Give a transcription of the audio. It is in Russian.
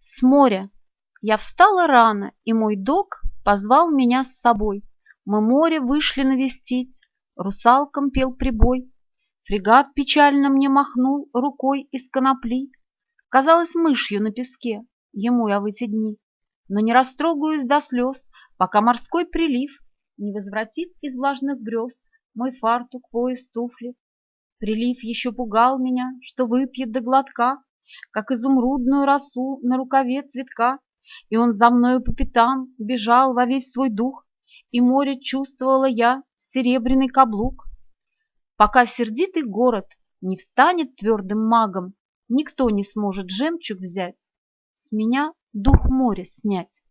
С моря. Я встала рано, и мой док позвал меня с собой. Мы море вышли навестить, русалкам пел прибой. Фрегат печально мне махнул рукой из конопли. Казалось мышью на песке, ему я в эти дни. Но не растрогаюсь до слез, пока морской прилив Не возвратит из влажных грез мой фартук, пояс, туфли. Прилив еще пугал меня, что выпьет до глотка, Как изумрудную росу на рукаве цветка, И он за мною по пятам бежал во весь свой дух, И море чувствовала я серебряный каблук. Пока сердитый город не встанет твердым магом, Никто не сможет жемчуг взять, С меня дух моря снять.